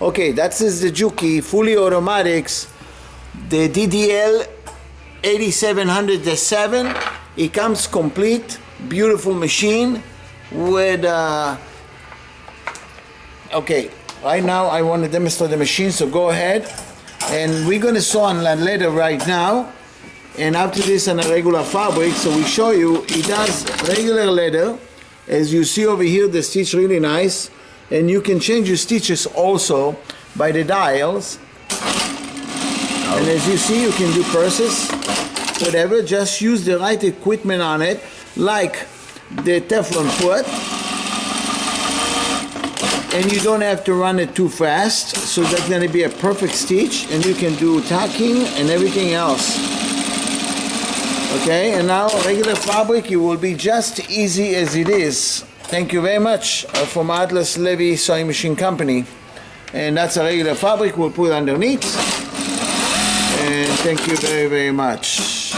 Okay, that is the Juki, fully automatics, the DDL 8700-7. It comes complete, beautiful machine with, uh, okay, right now I want to demonstrate the machine, so go ahead. And we're gonna sew on that leather right now. And after this on a regular fabric, so we show you, it does regular leather. As you see over here, the stitch really nice. And you can change your stitches also by the dials. And as you see, you can do purses, whatever. Just use the right equipment on it, like the Teflon foot. And you don't have to run it too fast. So that's gonna be a perfect stitch. And you can do tacking and everything else. Okay, and now regular fabric, it will be just easy as it is. Thank you very much uh, from Atlas Levy Sewing Machine Company. And that's a regular fabric we'll put underneath. And thank you very, very much.